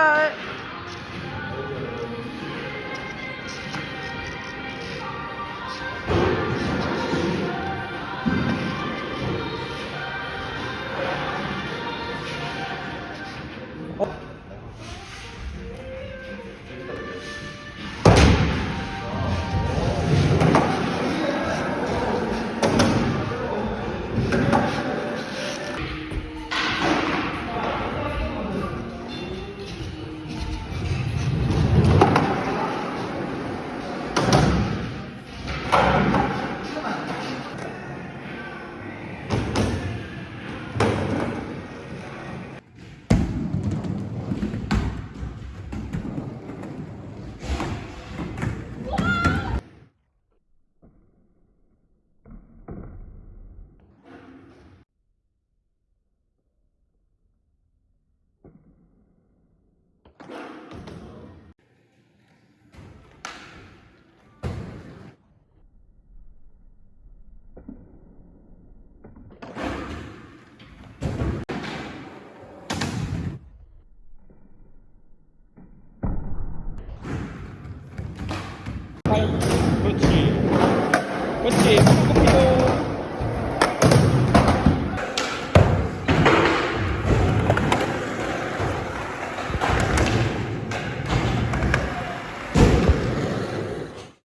ba ấy